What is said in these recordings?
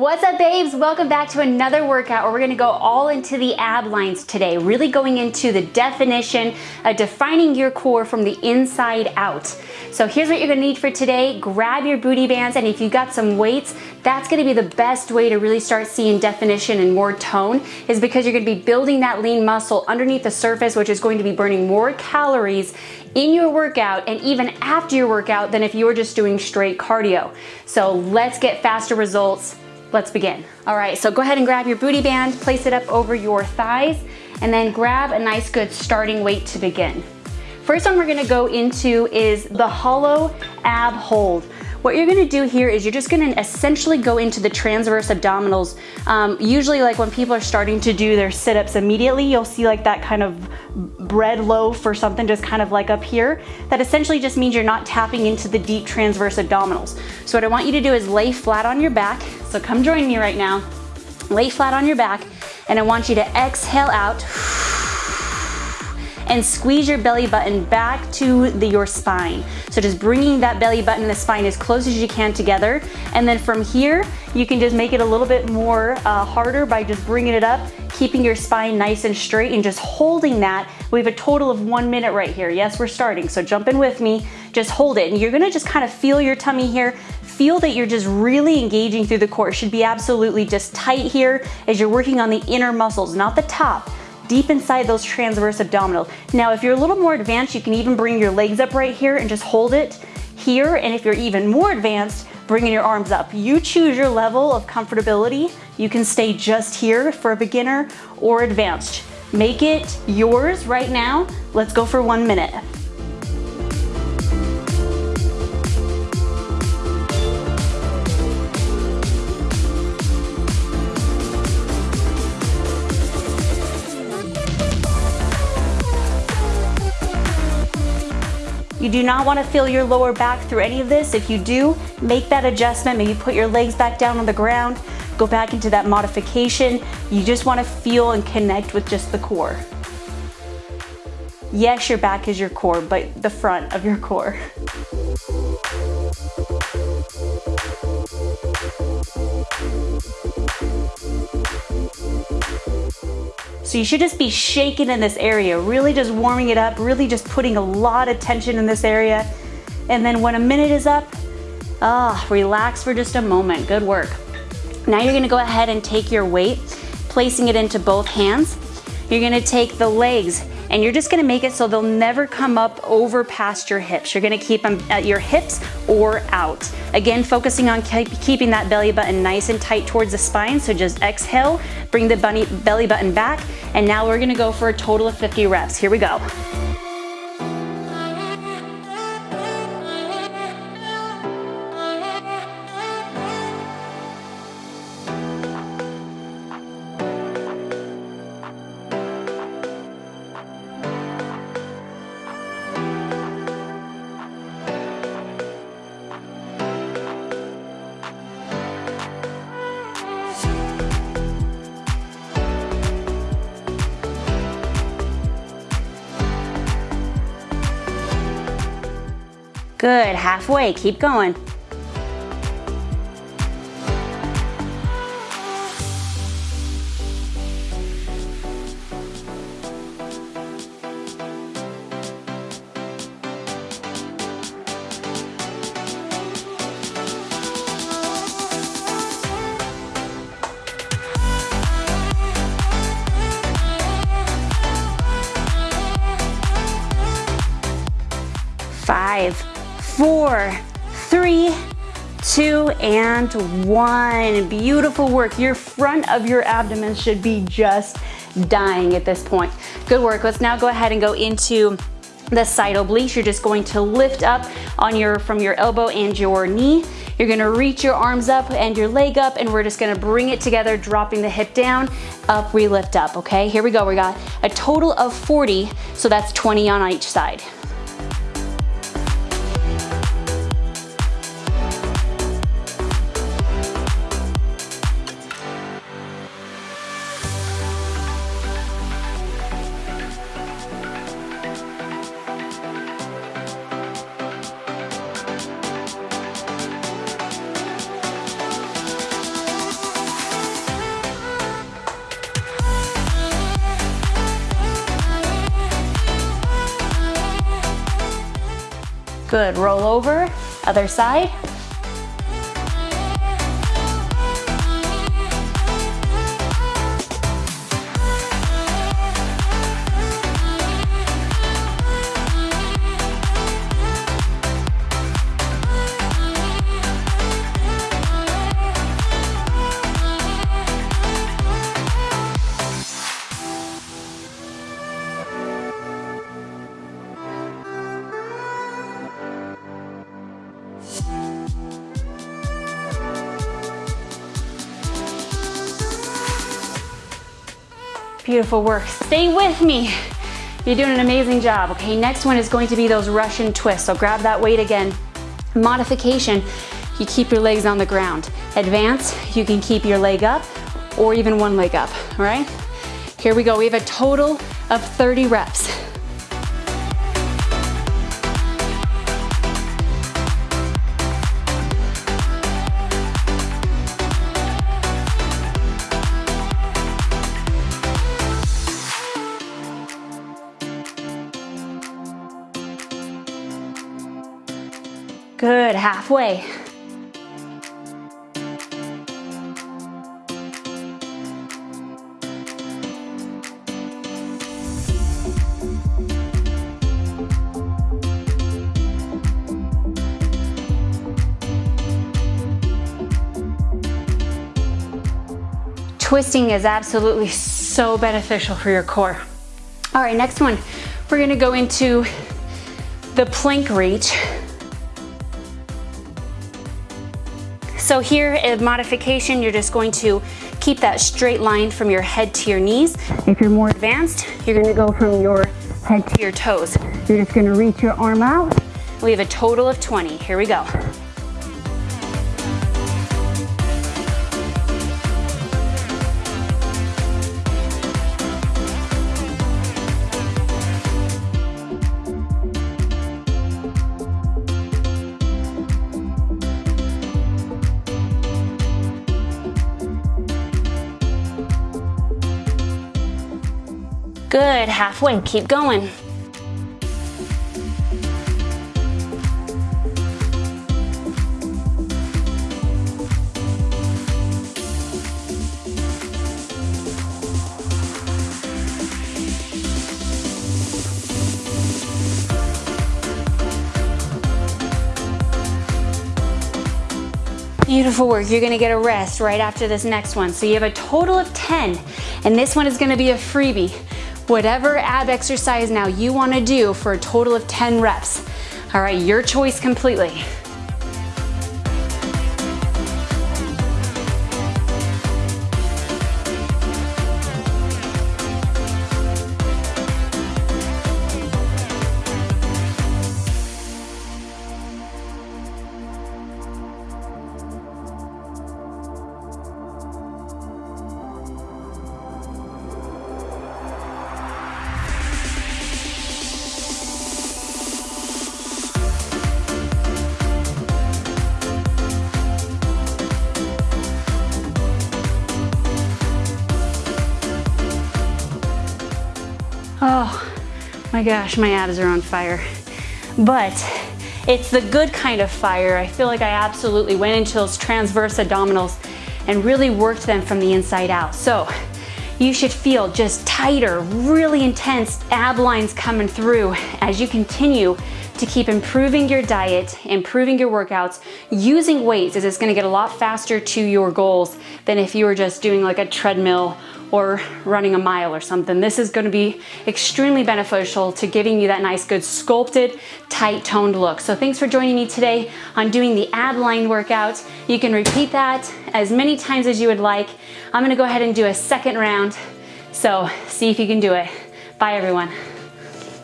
What's up babes? Welcome back to another workout where we're gonna go all into the ab lines today, really going into the definition of defining your core from the inside out. So here's what you're gonna need for today. Grab your booty bands and if you've got some weights, that's gonna be the best way to really start seeing definition and more tone is because you're gonna be building that lean muscle underneath the surface, which is going to be burning more calories in your workout and even after your workout than if you were just doing straight cardio. So let's get faster results Let's begin. All right, so go ahead and grab your booty band, place it up over your thighs, and then grab a nice good starting weight to begin. First one we're gonna go into is the hollow ab hold. What you're gonna do here is you're just gonna essentially go into the transverse abdominals. Um, usually like when people are starting to do their sit-ups immediately, you'll see like that kind of bread loaf or something just kind of like up here. That essentially just means you're not tapping into the deep transverse abdominals. So what I want you to do is lay flat on your back. So come join me right now. Lay flat on your back and I want you to exhale out and squeeze your belly button back to the, your spine. So just bringing that belly button and the spine as close as you can together. And then from here, you can just make it a little bit more uh, harder by just bringing it up, keeping your spine nice and straight and just holding that. We have a total of one minute right here. Yes, we're starting, so jump in with me. Just hold it. And you're gonna just kind of feel your tummy here, feel that you're just really engaging through the core. It should be absolutely just tight here as you're working on the inner muscles, not the top deep inside those transverse abdominals. Now, if you're a little more advanced, you can even bring your legs up right here and just hold it here. And if you're even more advanced, bringing your arms up. You choose your level of comfortability. You can stay just here for a beginner or advanced. Make it yours right now. Let's go for one minute. You do not wanna feel your lower back through any of this. If you do, make that adjustment. Maybe put your legs back down on the ground, go back into that modification. You just wanna feel and connect with just the core. Yes, your back is your core, but the front of your core. So you should just be shaking in this area, really just warming it up, really just putting a lot of tension in this area. And then when a minute is up, ah, oh, relax for just a moment. Good work. Now you're gonna go ahead and take your weight, placing it into both hands. You're gonna take the legs and you're just gonna make it so they'll never come up over past your hips. You're gonna keep them at your hips or out. Again, focusing on keeping that belly button nice and tight towards the spine, so just exhale, bring the bunny, belly button back, and now we're gonna go for a total of 50 reps. Here we go. Good, halfway, keep going. Five, four, three, two, and one. Beautiful work. Your front of your abdomen should be just dying at this point. Good work. Let's now go ahead and go into the side obliques. You're just going to lift up on your from your elbow and your knee. You're gonna reach your arms up and your leg up and we're just gonna bring it together, dropping the hip down, up, we lift up, okay? Here we go, we got a total of 40, so that's 20 on each side. Good, roll over, other side. Beautiful work. Stay with me. You're doing an amazing job. Okay, next one is going to be those Russian twists. So grab that weight again. Modification, you keep your legs on the ground. Advance, you can keep your leg up or even one leg up, all right? Here we go. We have a total of 30 reps. Good, halfway. Twisting is absolutely so beneficial for your core. All right, next one. We're gonna go into the plank reach. So here in modification, you're just going to keep that straight line from your head to your knees. If you're more advanced, you're gonna go from your head to your toes. You're just gonna reach your arm out. We have a total of 20. Here we go. Good, halfway, keep going. Beautiful work. You're gonna get a rest right after this next one. So you have a total of 10, and this one is gonna be a freebie whatever ab exercise now you wanna do for a total of 10 reps. All right, your choice completely. My gosh, my abs are on fire. But it's the good kind of fire. I feel like I absolutely went into those transverse abdominals and really worked them from the inside out. So you should feel just tighter, really intense ab lines coming through as you continue to keep improving your diet, improving your workouts, using weights as it's gonna get a lot faster to your goals than if you were just doing like a treadmill or running a mile or something. This is gonna be extremely beneficial to giving you that nice, good sculpted, tight toned look. So thanks for joining me today on doing the ab line workout. You can repeat that as many times as you would like. I'm gonna go ahead and do a second round. So see if you can do it. Bye everyone.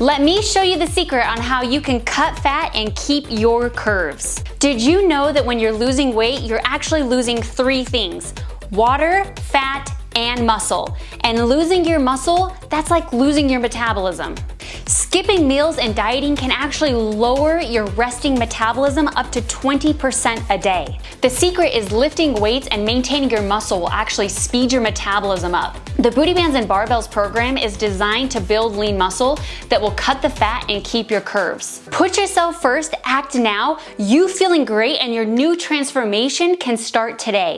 Let me show you the secret on how you can cut fat and keep your curves. Did you know that when you're losing weight, you're actually losing three things? Water, fat, and muscle. And losing your muscle, that's like losing your metabolism. Skipping meals and dieting can actually lower your resting metabolism up to 20% a day. The secret is lifting weights and maintaining your muscle will actually speed your metabolism up. The Booty Bands and Barbells program is designed to build lean muscle that will cut the fat and keep your curves. Put yourself first, act now, you feeling great and your new transformation can start today.